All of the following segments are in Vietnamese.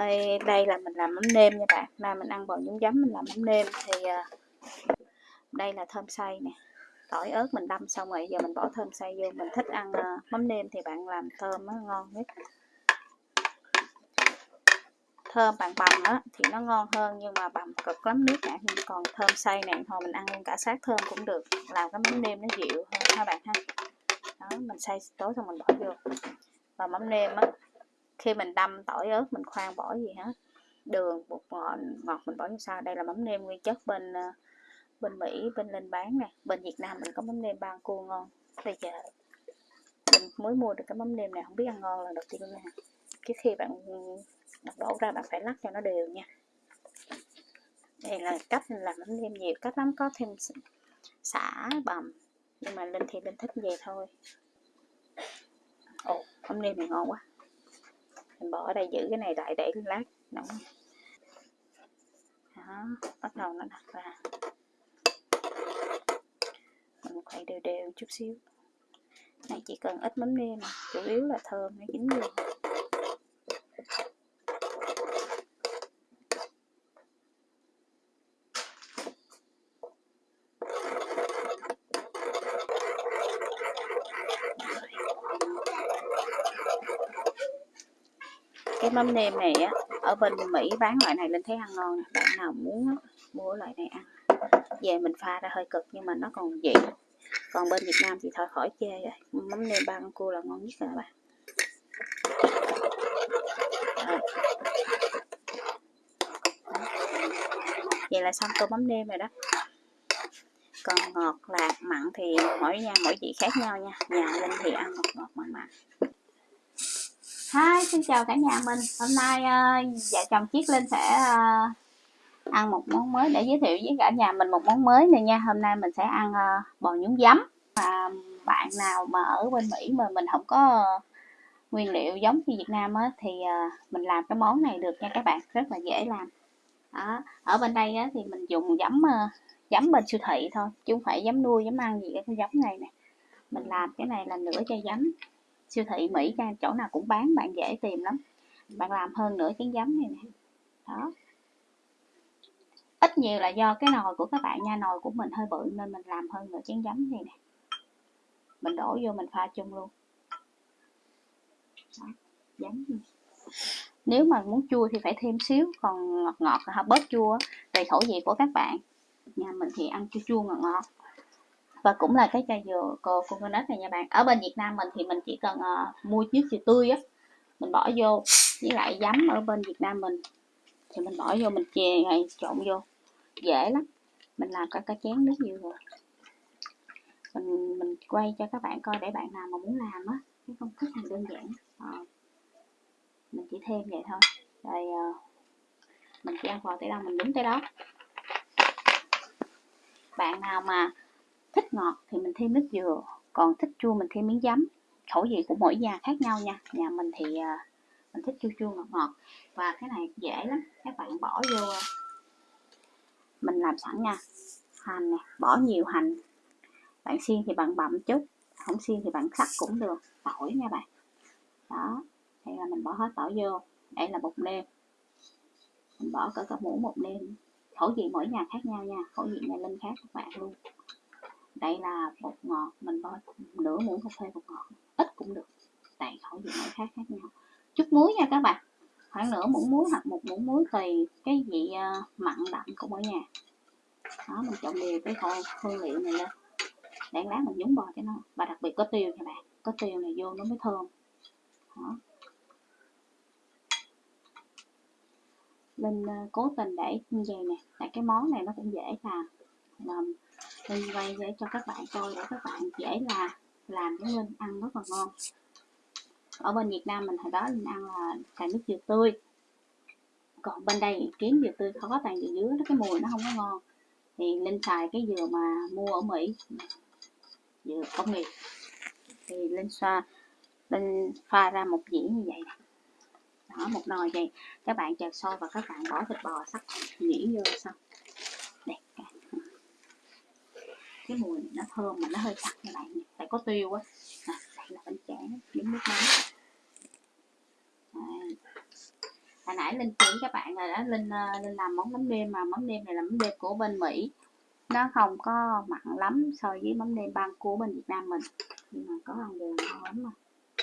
đây, đây là mình làm mắm nêm nha bạn. Nay mình ăn bò nhúng giấm mình làm mắm nêm. Thì ờ, đây là thơm xay nè. Tỏi ớt mình đâm xong rồi giờ mình bỏ thơm xay vô. Mình thích ăn ờ, mắm nêm thì bạn làm thơm nó ngon nhất. Thơm bằng bằm á thì nó ngon hơn nhưng mà bằm cực lắm. Nước cả còn thơm xay này thôi mình ăn luôn cả sát thơm cũng được. Làm cái mắm nêm nó dịu hơn ha bạn ha? Đó mình xay tối xong mình bỏ vô. Và mắm nêm á khi mình đâm tỏi ớt mình khoan bỏ gì hết. Đường, bột ngọt ngọt mình bỏ như sau. Đây là mắm nêm nguyên chất bên ờ, bên Mỹ, bên lên bán nè. Bên Việt Nam mình có mắm nêm ban cua ngon. Bây giờ mình mới mua được cái mắm nêm này, không biết ăn ngon là đầu tiên nha cái khi bạn đổ ra bạn phải lắc cho nó đều nha. Đây là cách làm mắm nêm nhiều, cách lắm có thêm xả bằm. Nhưng mà linh thì linh thích về thôi. Ồ, mắm nêm này ngon quá mình bỏ ở đây giữ cái này lại để lát nóng. Đó, bắt đầu nó đặt ra. Mình khuấy đều đều chút xíu. Này, chỉ cần ít mắm nêm chủ yếu là thơm, nó dính đường cái mắm nêm này á ở bên Mỹ bán loại này lên thấy ăn ngon nè. Bạn nào muốn á, mua loại này ăn. Về mình pha ra hơi cực nhưng mà nó còn vị. Còn bên Việt Nam thì thôi khỏi chê rồi. Mắm nêm ba con cua là ngon nhất rồi các bạn. Vậy là xong tô mắm nêm rồi đó. Còn ngọt lạc mặn thì mỗi nhà mỗi vị khác nhau nha. Nhà linh thì ăn ngọt ngọt mặn mặn. Hi, xin chào cả nhà mình. Hôm nay uh, vợ chồng Chiết Linh sẽ uh, ăn một món mới để giới thiệu với cả nhà mình một món mới này nha. Hôm nay mình sẽ ăn uh, bò nhúng giấm. Và bạn nào mà ở bên Mỹ mà mình không có uh, nguyên liệu giống như Việt Nam á, thì uh, mình làm cái món này được nha các bạn. Rất là dễ làm. Đó. Ở bên đây á, thì mình dùng giấm uh, giấm bên siêu thị thôi Chứ không phải giấm nuôi, giấm ăn gì cái giấm này nè. Mình làm cái này là nửa chai giấm siêu thị Mỹ chỗ nào cũng bán bạn dễ tìm lắm. Bạn làm hơn nửa chén giấm này nè. Đó. Ít nhiều là do cái nồi của các bạn nha nồi của mình hơi bự nên mình làm hơn nửa chén giấm này nè. Mình đổ vô mình pha chung luôn. Đó, giấm nếu mà muốn chua thì phải thêm xíu còn ngọt ngọt là bớt chua tùy khẩu vị của các bạn. Nhà mình thì ăn chua chua ngọt ngọt và cũng là cái chai dừa cô coconut này nha bạn. Ở bên Việt Nam mình thì mình chỉ cần uh, mua nước dừa tươi á mình bỏ vô. Với lại giấm ở bên Việt Nam mình thì mình bỏ vô mình chè này trộn vô. Dễ lắm. Mình làm cả cái chén nước dừa mình mình quay cho các bạn coi để bạn nào mà muốn làm á cái công thức này đơn giản. À, mình chỉ thêm vậy thôi. Rồi uh, mình chỉ ăn vào tới đâu mình đúng tới đó. Bạn nào mà thích ngọt thì mình thêm nước dừa, còn thích chua mình thêm miếng giấm. Khẩu vị của mỗi nhà khác nhau nha. Nhà mình thì à, mình thích chua chua ngọt ngọt, và cái này dễ lắm. Các bạn bỏ vô à, mình làm sẵn nha. Hành nè, bỏ nhiều hành. Bạn xiên thì bạn bậm chút, không xiên thì bạn sắc cũng được. Tỏi nha bạn. Đó đây là mình bỏ hết tỏi vô. Đây là bột nêm. Mình bỏ cỡ cả muỗng bột nêm. Khẩu vị mỗi nhà khác nhau nha. Khẩu vị nhà linh khác các bạn luôn đây là bột ngọt mình bỏ nửa muỗng cà phê bột ngọt ít cũng được. Tại khẩu vị mỗi khác khác nhau chút muối nha các bạn. Khoảng nửa muỗng muối hoặc một muỗng muối tùy cái vị uh, mặn đậm của mỗi nhà. Đó mình trộn đều cái kho hương liệu này lên. Để lát mình nhúng bò cho nó. Và đặc biệt có tiêu nha bạn. Có tiêu này vô nó mới thơm. Đó. mình uh, cố tình để như vậy nè. Tại cái món này nó cũng dễ làm. Làm Linh quay để cho các bạn coi để các bạn dễ là làm cái lên ăn rất là ngon. Ở bên Việt Nam mình hồi đó Linh ăn là cà nước dừa tươi. Còn bên đây kiếm dừa tươi khó toàn dừa dứa nó cái mùi nó không có ngon. Thì Linh xài cái dừa mà mua ở Mỹ, dừa công nghiệp. Thì Linh xoa, Linh pha ra một dĩa như vậy. Đó, một nồi vậy. Các bạn chờ sôi và các bạn bỏ thịt bò sắc nhĩ vô xong. Cái mùi này nó thơm mà nó hơi sặc như bạn tại có tiêu á. À, đây là bánh chả giống nước mắm. Hồi nãy linh chỉ các bạn rồi đó linh ờ, linh làm món mắm nêm mà. Mắm nêm này là mắm nêm của bên mỹ. Nó không có mặn lắm so với mắm nêm băng của bên việt nam mình. Nhưng mà có ăn đường ngon lắm mà.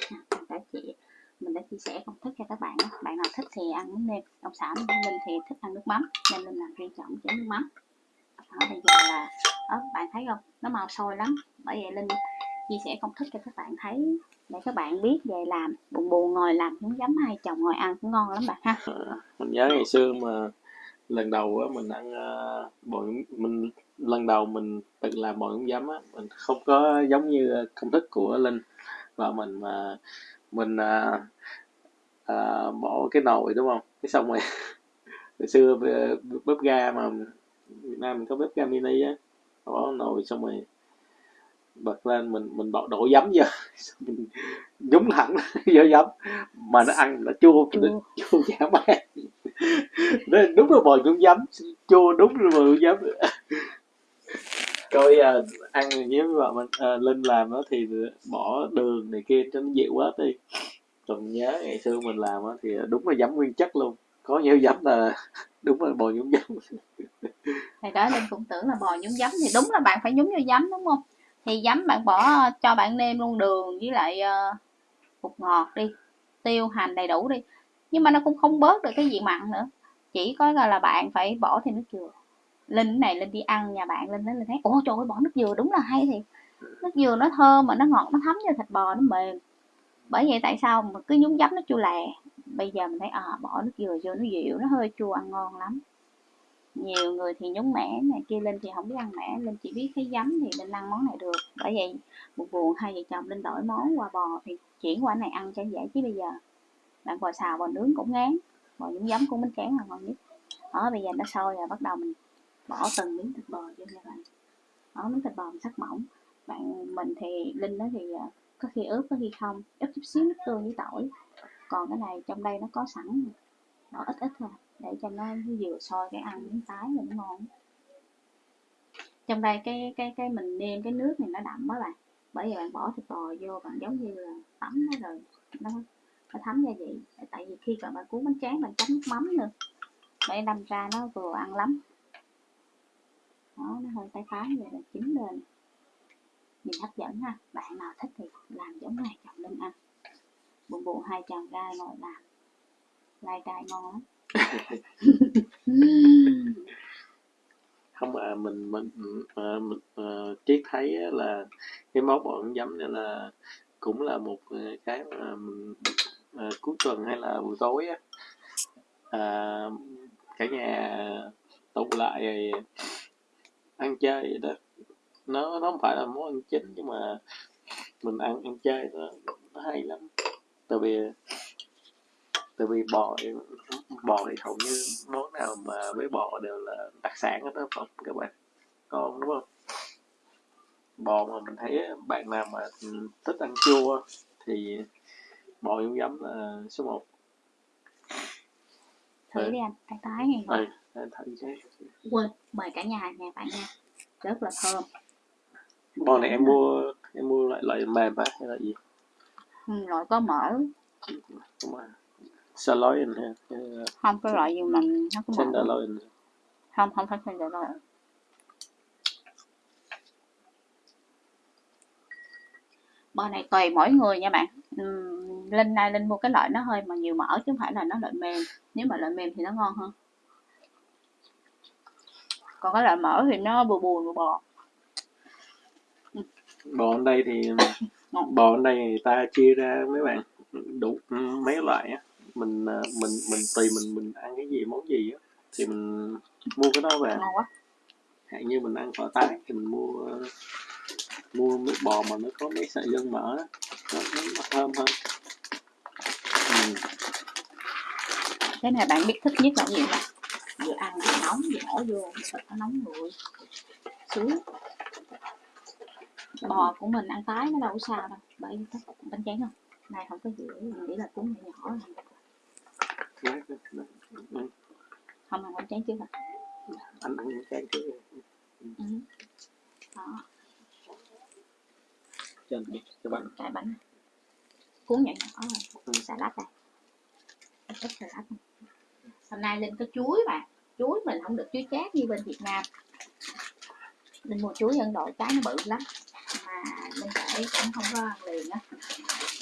À, mình đã chị mình đã chia sẻ công thức cho các bạn đó. bạn nào thích thì ăn mắm nêm. Ông xã linh thì thích ăn nước mắm nên linh làm riêng chọn chế nước mắm. Đó, bây giờ là thấy không? Nó màu sôi lắm. Bởi vậy linh chia sẻ công thức cho các bạn thấy để các bạn biết về làm. Buồn buồn ngồi làm cũng giấm hai chồng ngồi ăn cũng ngon lắm bạn ha. Ờ, mình nhớ ngày xưa mà lần đầu á mình ăn uh, mình lần đầu mình tự làm bò nhúng giấm á mình không có giống như công thức của Linh. Và mình mà mình à, à, bỏ cái nồi đúng không? Cái xong rồi hồi xưa bếp ga mà Việt Nam mình có bếp ga mini á bỏ nồi xong rồi bật lên mình mình bỏ đổ giấm vô. Mình nhúng thẳng vô giấm. Mà nó ăn nó chua Chua. chua man Đó, đúng là bò nhúng giấm. Chua đúng là bò nhúng giấm. Coi à, ăn với vợ mình à, linh làm đó thì bỏ đường này kia cho nó dịu quá đi. Còn nhớ ngày xưa mình làm á thì đúng là giấm nguyên chất luôn. Có nhiều giấm là đúng là bò nhúng giấm thì đó linh cũng tưởng là bò nhúng giấm thì đúng là bạn phải nhúng vô giấm đúng không? Thì giấm bạn bỏ ờ, cho bạn nêm luôn đường với lại uh, bột ngọt đi tiêu hành đầy đủ đi. Nhưng mà nó cũng không bớt được cái vị mặn nữa. Chỉ có là, bạn phải bỏ thêm nước dừa. Linh này linh đi ăn nhà bạn linh nói linh thấy ủa trời ơi bỏ nước dừa đúng là hay thì nước dừa nó thơm mà nó ngọt nó thấm vô thịt bò nó mềm. Bởi vậy tại sao mà cứ nhúng giấm nó chua lè? Bây giờ mình thấy à bỏ nước dừa vô nó dịu, nó hơi chua, ăn ngon lắm. Nhiều người thì nhúng mẻ này kia, linh thì không biết ăn mẻ, linh chỉ biết cái giấm thì linh ăn món này được. Bởi vậy buồn buồn, hai vợ chồng linh đổi món qua bò thì chuyển qua này ăn cho dễ chứ bây giờ. Bạn bò xào bò nướng cũng ngán, bò nhúng giấm cũng bánh tráng là ngon nhất. Đó, bây giờ nó sôi rồi, bắt đầu mình bỏ từng miếng thịt bò vô nha bạn. Đó, miếng thịt bò mình sắc mỏng. Bạn, mình thì, linh đó thì ờ, có khi ướp, có khi không. Ướp chút xíu nước tương với tỏi còn cái này trong đây nó có sẵn nó ít ít thôi, để cho nó vừa sôi cái ăn miếng tái là nó ngon. Trong đây cái cái cái mình nêm cái nước này nó đậm đó bạn. Bởi vì bạn bỏ thịt bò vô, bạn giống như là tắm nó rồi, nó nó thấm gia vị. Tại vì khi bạn bạn cuốn bánh tráng, bạn chấm nước mắm nữa. Để đâm ra nó vừa ăn lắm. Đó, nó hơi tái tái vậy là chín lên. Nhìn hấp dẫn ha. Bạn nào thích thì làm giống này chồng lên ăn buồn bộ hai chàng trai gọi là lai trai ngon lắm không à mình mình à, mình à, triết thấy là cái món bọn giấm này là cũng là một à, cái mà mình, à, cuối tuần hay là buổi tối á. À, cả nhà tụ lại rồi ăn chơi vậy đó. Nó nó không phải là món ăn chính nhưng mà mình ăn ăn chơi đó, nó hay lắm tại vì tại vì bò bò thì hầu như món nào mà với bò đều là đặc sản hết đó không các bạn. Còn đúng không? Bò mà mình thấy bạn nào mà thích ăn chua thì bò nhúng giấm là số 1 thử Ừ. đi anh tái tái này ừ, anh thử chứ. Quên mời cả nhà nhà bạn nha. Rất là thơm. Bò này em mua em mua loại loại mềm á hay là gì? ừ, loại có mỡ sirloin ha hay là không cái loại gì mà nó có mỡ tenderloin. Không không phải đâu bò này tùy mỗi người nha bạn. Ừm, linh này linh mua cái loại nó hơi mà nhiều mỡ chứ không phải là nó loại mềm. Nếu mà loại mềm thì nó ngon hơn. Còn cái loại mỡ thì nó bù bù bù bò. Bò ở đây thì Đây người ta chia ra mấy bạn đủ mấy loại á. Mình à, mình mình tùy mình mình ăn cái gì món gì á thì mình mua cái đó về. Hạn như mình ăn phở tái thì mình mua mua nước bò mà nó có mấy sợi gân mỡ nó, nó, nó thơm hơn. Ừ. cái này bạn biết thích nhất là gì không? Vừa ăn vừa nóng vừa bỏ vô thịt nó nóng nguội sướng bò của mình ăn tái nó đâu có sao đâu bởi vì bánh tráng không này không có dĩa mình nghĩ là cuốn nhỏ nhỏ không ăn bánh tráng trước à anh ăn cái cái ừ. đó. Cho cho bạn. Cái bánh. Cuốn nhỏ nhỏ rồi Ừ. salad này. Ít salad này. hôm nay linh có chuối bạn chuối mình không được chuối chát như bên việt nam. Linh mua chuối ấn độ trái nó bự lắm mà mình để cũng không có ăn liền á.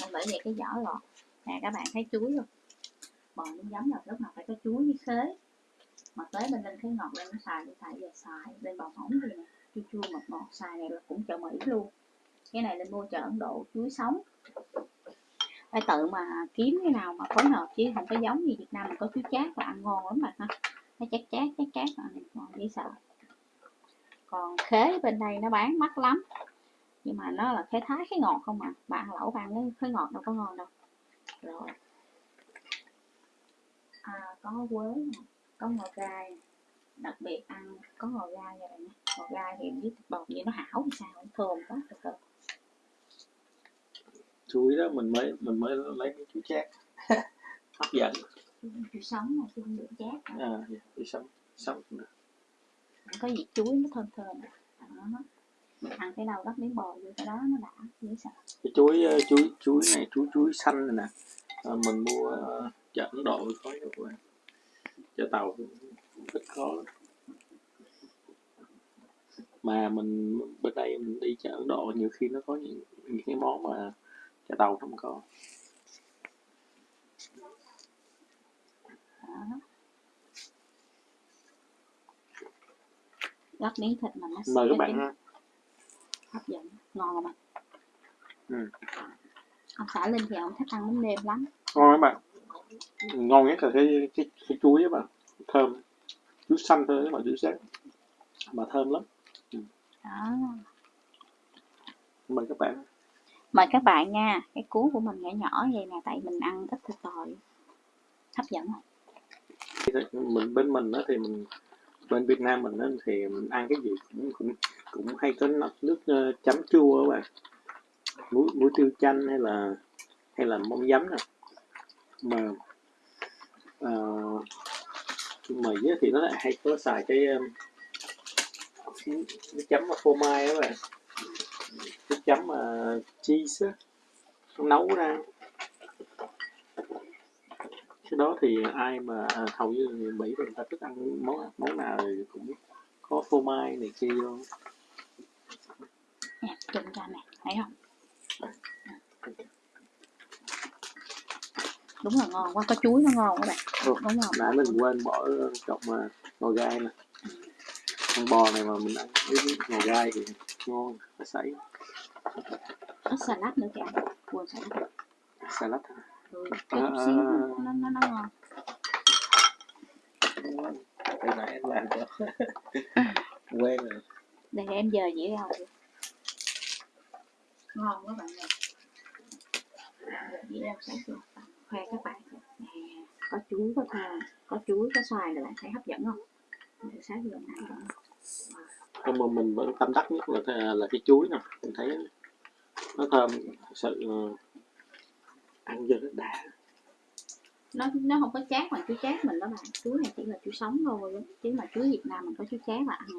Nên bởi vậy cái vỏ lọt. Nè, các bạn thấy chuối không? Bò nó giống là lúc nào phải có chuối với khế. Mà tới bên lên thấy ngọt lên nó xài nó xài về xài. Lên bò mỏng thì nè, chua chua ngọt ngọt xài này là cũng chợ mỹ luôn. Cái này lên mua chợ ấn độ, chuối sống. Phải tự mà kiếm cái nào mà phối hợp chứ không có giống như việt nam mình có chuối chát và ăn ngon lắm bạn ha. Nó chát chát chát chát mà ngon, dễ sợ. Còn khế bên đây nó bán mắc lắm nhưng mà nó là khế thái khế ngọt không à bạn lẩu bạn cái khế ngọt đâu có ngon đâu. Rồi. À, có quế nè, có ngò gai. Đặc biệt ăn có ngò gai bạn nha ngò gai thì với thịt bột vậy nó hảo thì sao? Thơm quá thật thơm chuối đó mình mới mình mới lấy cái chuối chát. Hấp dẫn. Chuối sống mà chứ không được chát à dạ, chuối sống sống có vị chuối nó thơm thơm. Đó ăn cái đâu gắp miếng bò vô cái đó nó đã dễ sợ. Cái chuối ờ, chuối chuối này chuối chuối xanh này nè. À, mình mua ờ, chợ Ấn Độ có nhiều quá. Chợ tàu rất khó mà mình bên đây mình đi chợ Ấn Độ nhiều khi nó có những, những cái món mà chợ tàu không có. Đó. Miếng thịt mà nó mời các bạn ha hấp dẫn ngon không anh Ừ. ông xã linh thì ông thích ăn bánh nêm lắm. Ngon các bạn. Ngon nhất là cái cái, cái chuối các bạn. Thơm. Chuối xanh thôi các bạn chuối sáng mà thơm lắm. Đó. Mời các bạn. Mời các bạn nha. Cái cuốn của mình nhỏ nhỏ vậy nè tại mình ăn ít thịt bò hấp dẫn mình bên mình đó thì mình bên Việt Nam mình đó thì mình ăn cái gì cũng cũng cũng hay có nước, nước chấm chua các bạn. Muối muối tiêu chanh hay là hay là mông giấm nè mà ờ, uh, mì thì nó lại hay có xài cái um, cái chấm mà phô mai các bạn. Cái chấm mà cheese á nấu ra. Cái đó thì ai mà à, hầu như người Mỹ thì người ta thích ăn món món nào thì cũng có phô mai này kia luôn trùng ra nè thấy không? Đúng là ngon quá có chuối nó ngon các bạn. Ừ. đúng không? nãy mình quên bỏ cọng mà ngò gai nè con bò này mà mình ăn với ngò gai thì ngon nó sấy. Có salad nữa kìa. Quên salad salad ừ, cái chút xíu À. nó nó nó ngon. Từ nãy em làm cho. Quen rồi. Đây em giờ dĩa rau đi ngon quá bạn ơi. Giờ dĩa rau sáng chưa khoe các bạn có chuối có thơm có chuối có xoài là bạn thấy hấp dẫn không? Để sáng giờ nãy rồi. Nhưng mà mình vẫn tâm đắc nhất là là cái chuối nè. Mình thấy nó thơm thật sự ờ, ăn vô nó đã. Nó nó không có chát mà chuối chát mình đó bạn. Chuối này chỉ là chuối sống thôi chứ mà chuối Việt Nam mình có chuối chát là ăn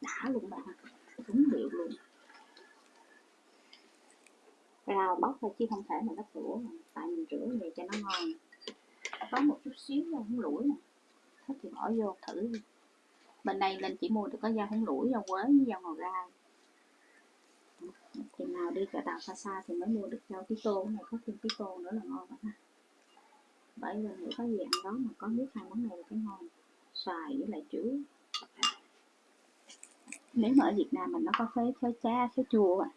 đã luôn bạn đúng điệu luôn rau bóc thôi chứ không thể mà nó rửa tại mình rửa về cho nó ngon. Có một chút xíu rau húng lủi nè. Thích thì bỏ vô thử đi. bên đây linh chỉ mua được có rau húng lủi rau quế với rau ngò gai. Thì nào đi chợ tàu xa xa thì mới mua được rau tí tô này có thêm tí tô nữa là ngon vậy ha. Bởi vì nghĩ có gì ăn đó mà có nước hai món này là cái ngon. Xoài với lại chuối nếu mà ở Việt Nam mình nó có khế khế cha khế chua à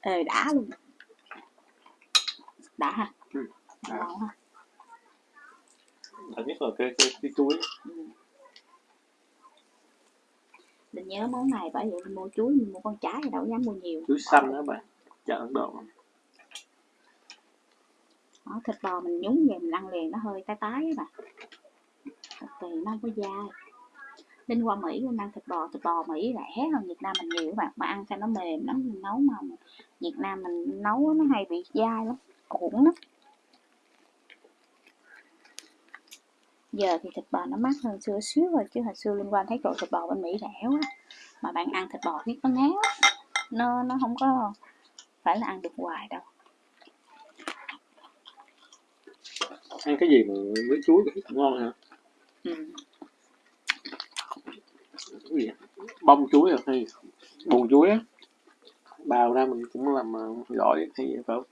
ờ đã luôn đã ha. Ừ, đã. ngon ha. Thật nhất là cái cái, cái chuối. Ừ. mình nhớ món này bởi vậy mình mua chuối mình mua con trái thì đâu dám mua nhiều. Chuối xanh đó bạn. Chợ Ấn Độ. Đó, thịt bò mình nhúng về mình ăn liền nó hơi tái tái á bà thật kỳ nó không có dai. Linh qua Mỹ Linh ăn thịt bò. Thịt bò Mỹ rẻ hơn Việt Nam mình nhiều các bạn. Mà ăn cho nó mềm lắm mình nấu mà Việt Nam mình nấu nó hay bị dai lắm cuộn lắm. Giờ thì thịt bò nó mắc hơn xưa xíu rồi chứ hồi xưa liên quan thấy chỗ thịt bò bên Mỹ rẻ quá mà bạn ăn thịt bò biết nó ngán nó nó không có phải là ăn được hoài đâu. Ăn cái gì mà với chuối cũng ngon hả? Ừ. cái gì? Bông chuối à hay buồn chuối á? Bào ra mình cũng làm ờ, gỏi hay vậy phải không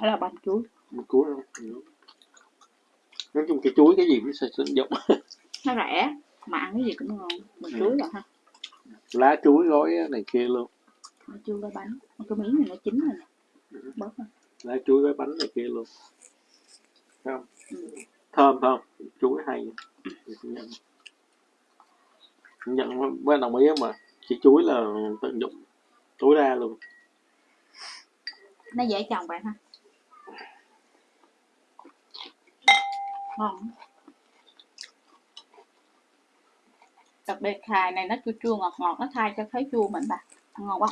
đó là bông chuối. Bông chuối không? Ừ. nói chung cái chuối cái gì cũng sẽ sử dụng. Nó rẻ mà ăn cái gì cũng ngon. Mình Ừ. chuối rồi ha. Lá chuối gói này kia luôn. Nó chuối với bánh. Cái miếng này nó chín rồi nè. Bớt rồi. lá chuối với bánh này kia luôn. Thấy không? Ừ. thơm thơm. Chuối hay. Nhận nhận với đồng ý mà. Chỉ chuối là tận dụng tối đa luôn. Nó dễ trồng bạn ha ngon đặc biệt xài này nó chua chua ngọt ngọt nó thay cho thấy chua mình bà. Ăn ngon quá.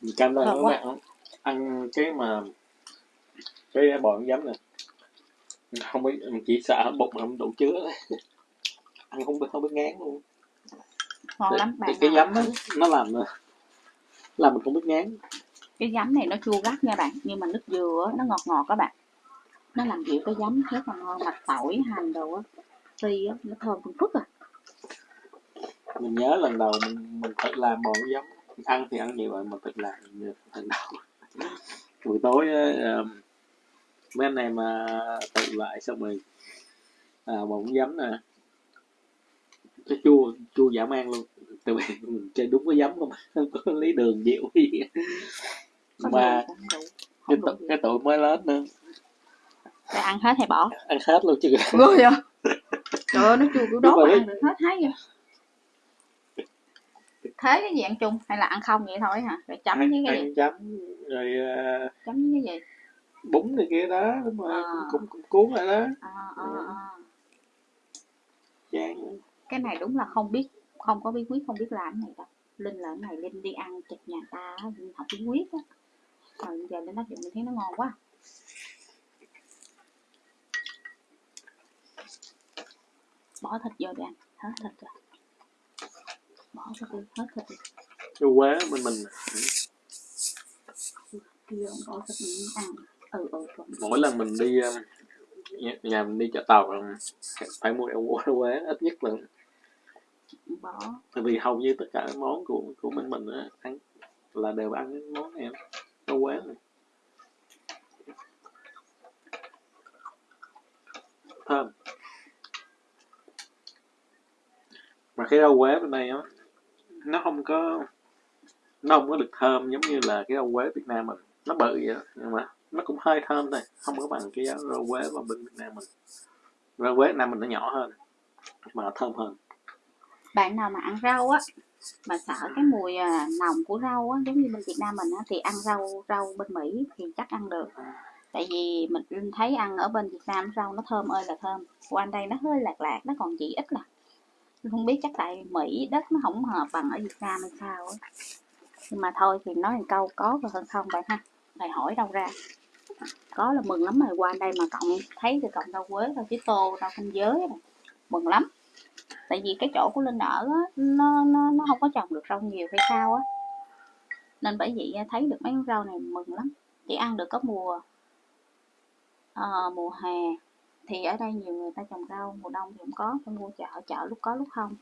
Mình canh Thơm các bạn ăn cái mà cái bò giấm này không biết mình chỉ sợ bụng mà không đủ chứa. Ăn không biết không biết ngán luôn. Ngon lắm bạn cái, cái giấm nó làm làm mình không biết ngán cái giấm này nó chua gắt nha bạn nhưng mà nước dừa nó ngọt ngọt các bạn. Nó làm dịu cái giấm rất là ngon mặt tỏi hành đồ á phi á nó thơm phun phức à. Mình nhớ lần đầu mình mình tự làm bò giấm. Ăn thì ăn nhiều rồi mà tự làm lần đầu. Buổi tối uh, mấy anh em mà tự lại xong rồi à, bò giấm nè. Cái chua chua giảm man luôn. Tại vì mình chơi đúng cái giấm không? Không có lấy đường dịu gì mà cái gì. cái tụi mới lớn nữa. Để ăn hết hay bỏ? Ăn hết luôn chứ. Ghê vậy trời ơi nó chua kiểu đốt mà ăn được hết thấy vậy thế cái gì ăn chung? Hay là ăn không vậy thôi hả? Rồi chấm với ăn, cái gì? ăn chấm rồi à, chấm với cái gì? bún này kia đó đúng rồi À. cũng, cũng, cuốn lại đó. À, à, à. chán. Cái này đúng là không biết không có bí quyết không biết làm cái này đâu. Linh là cái này linh đi ăn chật nhà ta linh học bí quyết á rồi giờ linh áp dụng mình thấy nó ngon quá. Bỏ thịt vô đi ăn hết thịt rồi. Bỏ thịt đi hết thịt đi cái quế bên mình kia ông bỏ thịt mình ăn. Ừ ừ rồi. mỗi lần mình đi um, nhà, nhà mình đi chợ tàu phải mua eo quế ít nhất là bỏ. Tại vì hầu như tất cả món của của bên mình á, ăn là đều ăn cái món này rau quế này thơm. Mà cái rau quế bên đây á, nó không có, nó không có được thơm giống như là cái rau quế Việt Nam mình. Nó bự vậy đó nhưng mà nó cũng hơi thơm thôi không có bằng cái rau quế mà bên Việt Nam mình. Rau quế Việt Nam mình nó nhỏ hơn, mà nó thơm hơn bạn nào mà ăn rau á, mà sợ cái mùi à, nồng của rau á, giống như bên Việt Nam mình á, thì ăn rau rau bên Mỹ thì chắc ăn được. Tại vì mình thấy ăn ở bên Việt Nam rau nó thơm ơi là thơm. Qua đây nó hơi lạc lạc, nó còn chỉ ít là không biết chắc tại Mỹ đất nó không hợp bằng ở Việt Nam hay sao á. Nhưng mà thôi thì nói một câu, có và hơn không bạn ha? Thầy hỏi đâu ra. Có là mừng lắm rồi qua đây mà cộng thấy thì cộng rau quế rau chí tô rau canh giới này. mừng lắm tại vì cái chỗ của linh ở á, nó nó nó không có trồng được rau nhiều hay sao á. Nên bởi vậy thấy được mấy con rau này mừng lắm. Chỉ ăn được có mùa à, mùa hè. Thì ở đây nhiều người ta trồng rau mùa đông thì cũng có phải mua chợ chợ lúc có lúc không.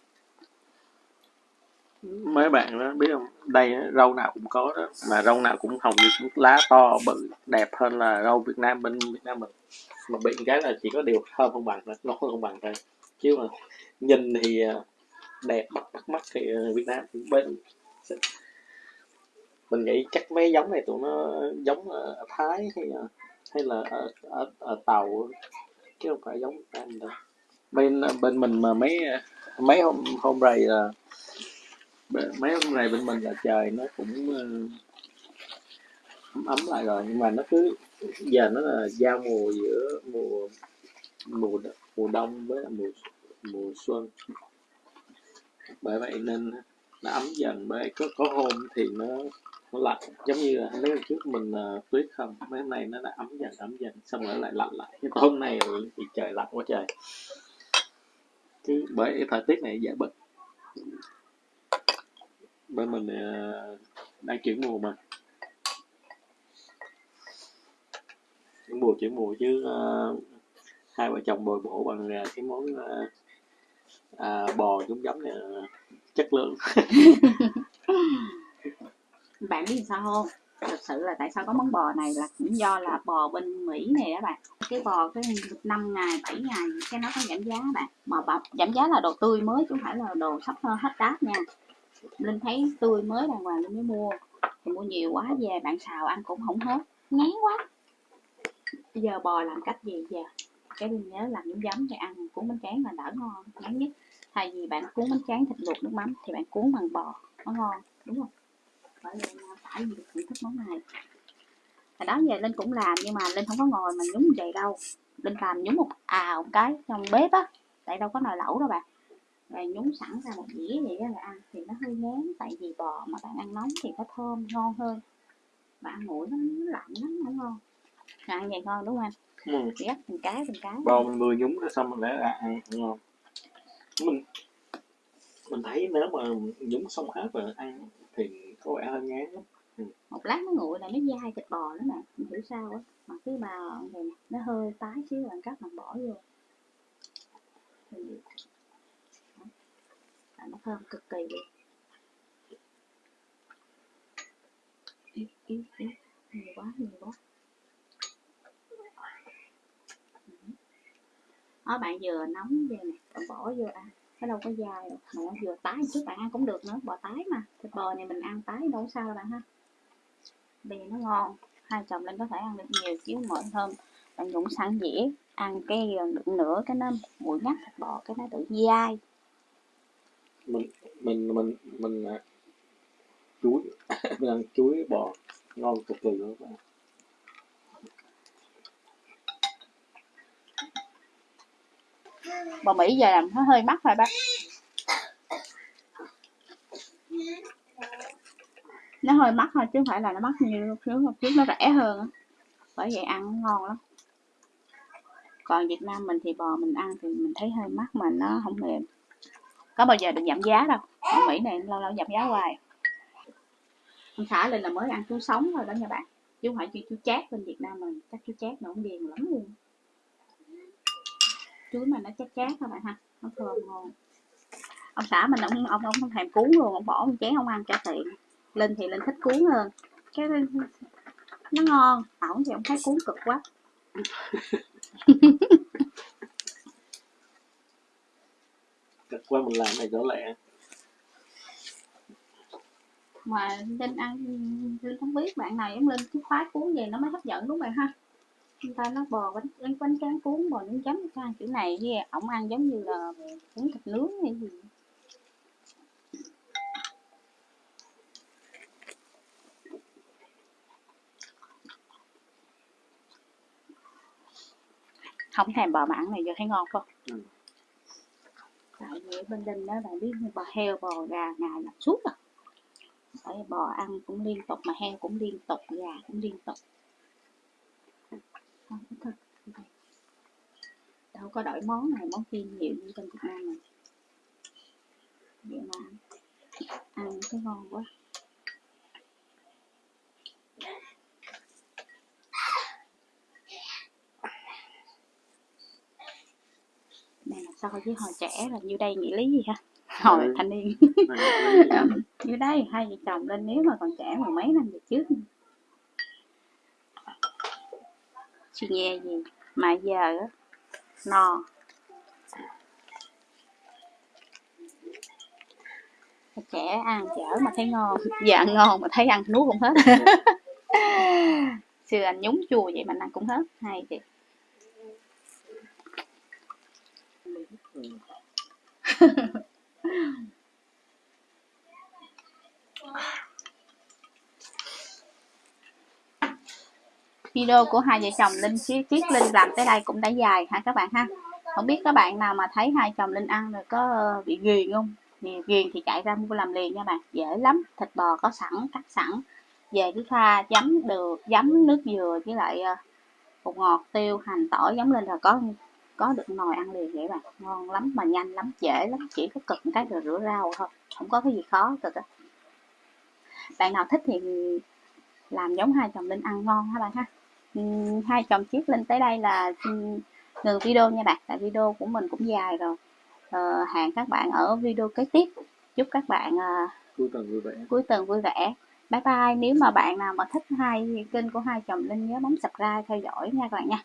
Mấy bạn đó biết không? Đây rau nào cũng có đó. Mà rau nào cũng hồng như lá to bự đẹp hơn là rau Việt Nam bên Việt Nam mình. Mà bị cái là chỉ có điều thơm không bằng nó ngon không bằng thôi. Chứ mà nhìn thì à, đẹp bắt bắt mắt thì à, Việt Nam bên mình nghĩ chắc mấy giống này tụi nó giống ở Thái hay là, hay là ở, ở, ở tàu chứ không phải giống Việt Nam đâu. Bên à, bên mình mà mấy mấy hôm hôm rày là mấy hôm này bên mình là trời nó cũng ấm ấm lại rồi nhưng mà nó cứ giờ nó là giao mùa giữa mùa mùa mùa đông với mùa mùa xuân. Bởi vậy nên nó ấm dần bởi có có hôm thì nó nó lạnh. Giống như là mấy hôm trước mình uh, tuyết không mấy hôm nay nó đã ấm dần ấm dần xong rồi lại lạnh lại. Nhưng hôm nay thì trời lạnh quá trời. Cứ bởi cái thời tiết này dễ bệnh bởi mình uh, đang chuyển mùa mà. Chuyển mùa chuyển mùa chứ uh, hai vợ chồng bồi bổ bằng uh, cái món uh, à, bò giống giống này chất lượng. Bạn biết sao không? Thật sự là tại sao có món bò này là cũng do là bò bên Mỹ này đó bạn. Cái bò cái năm ngày 7 ngày cái nó có giảm giá bạn. Mà bà, giảm giá là đồ tươi mới chứ không phải là đồ sắp hết đát nha. Linh thấy tươi mới đàng hoàng Linh mới mua. Thì mua nhiều quá về bạn xào ăn cũng không hết. Ngán quá. Bây giờ bò làm cách gì giờ cái linh nhớ làm nhúng giấm thì ăn cuốn bánh tráng là đỡ ngon ngắn nhất. Thay vì bạn cuốn bánh tráng thịt luộc nước mắm thì bạn cuốn bằng bò nó ngon đúng không? Bởi vì à, phải gì cũng thích món này. Hồi đó giờ linh cũng làm nhưng mà linh không có ngồi mà nhúng vậy đâu. Linh làm nhúng một ào một cái trong bếp á tại đâu có nồi lẩu đâu bạn. Rồi nhúng sẵn ra một dĩa vậy đó là ăn thì nó hơi ngán tại vì bò mà bạn ăn nóng thì nó thơm ngon hơn. Bạn ăn nguội nó, nó lạnh lắm không ngon. Ăn vậy ngon đúng không anh? Ừ. gắt từng cái từng cái. Bò mình vừa nhúng ra xong mình để ra ăn ngon. Mình mình thấy nếu mà nhúng xong hết rồi ăn thì có vẻ hơi ngán lắm. Ừ. một lát nó nguội là nó dai thịt bò nữa nè không hiểu sao á. Mà cái bào này nè nó hơi tái xíu bạn cắt bạn bỏ vô. Thì nó thơm cực kỳ luôn. Nhiều quá nhiều quá Ờ, đó bạn vừa nóng về này, bạn bỏ vô ăn. Nó đâu có dai đâu. Bạn ăn vừa tái chút bạn ăn cũng được nữa. Bò tái mà thịt bò này mình ăn tái đâu sao đâu bạn ha. Vì nó ngon hai chồng lên có thể ăn được nhiều chứ mỗi thơm bạn nhúng sẵn dĩa ăn cái ờ, đựng nửa cái nó mùi ngắt thịt bò cái nó tự dai. Mình mình mình mình à, chuối mình ăn chuối bò ngon cực kỳ luôn các bạn bò Mỹ giờ làm nó hơi mắc thôi bác. Nó hơi mắc thôi chứ không phải là nó mắc như lúc trước. Lúc trước nó rẻ hơn bởi vậy ăn ngon lắm. Còn Việt Nam mình thì bò mình ăn thì mình thấy hơi mắc mà nó không mềm. Có bao giờ được giảm giá đâu. Ở Mỹ này lâu lâu giảm giá hoài. Ông xã lên là mới ăn chú sống thôi đó nha bạn chứ không phải chú, chú chát bên Việt Nam mình. Chắc chú chát nó cũng ghiền lắm luôn chuối mà nó chát chát các bạn ha nó thơm ngon. Ông xã mình ông ông ông không thèm cuốn luôn ông bỏ một chén không ăn cho tiện. Linh thì linh thích cuốn hơn. Cái nó ngon ổng thì ông thấy cuốn cực quá. Cực quá mình làm này đỡ lẹ. Mà linh ăn linh không biết bạn này giống linh cái khoái cuốn gì nó mới hấp dẫn đúng không ha người ta nó bò bánh bánh, bánh tráng cuốn bò nướng chấm cái ăn kiểu này với ổng ăn giống như là cuốn thịt nướng hay gì? Không thèm bò mặn này giờ thấy ngon không? Ừ. tại vì bên đinh đó bạn biết bò heo bò gà ngày làm suốt à. Tại bò ăn cũng liên tục mà heo cũng liên tục gà cũng liên tục không thật đâu có đổi món này món kia nhiều như bên Việt Nam này. Vậy mà ăn thấy ngon quá. Này là so với hồi trẻ là như đây nghĩ lý gì ha hồi ừ. thanh niên. Như đây hai vợ chồng lên nếu mà còn trẻ mười mấy năm về trước. Chị nghe gì? Mà giờ no trẻ ăn chở mà thấy ngon. Dạ ngon mà thấy ăn nuốt cũng hết. Xưa anh nhúng chua vậy mà ăn cũng hết. Hay chị video của hai vợ chồng linh chiết chiết linh làm tới đây cũng đã dài ha các bạn ha? Không biết các bạn nào mà thấy hai chồng linh ăn rồi có ờ, bị ghiền không? Thì ghiền thì chạy ra mua làm liền nha bạn. Dễ lắm, thịt bò có sẵn, cắt sẵn. Về cứ pha giấm được, giấm nước dừa với lại ờ, bột ngọt, tiêu, hành, tỏi giống lên là có có được nồi ăn liền vậy bạn. Ngon lắm mà nhanh lắm, dễ lắm. Chỉ có cực cái rồi rửa rau thôi, không có cái gì khó cực á. Bạn nào thích thì làm giống hai chồng linh ăn ngon ha bạn ha? Hai chồng chiếc lên tới đây là ngừng video nha bạn tại video của mình cũng dài rồi. Ờ, hẹn các bạn ở video kế tiếp. Chúc các bạn à, cuối tuần vui vẻ. cuối tuần vui vẻ. Bye bye. Nếu mà bạn nào mà thích hai kênh của hai chồng linh nhớ bấm subscribe theo dõi nha các bạn nha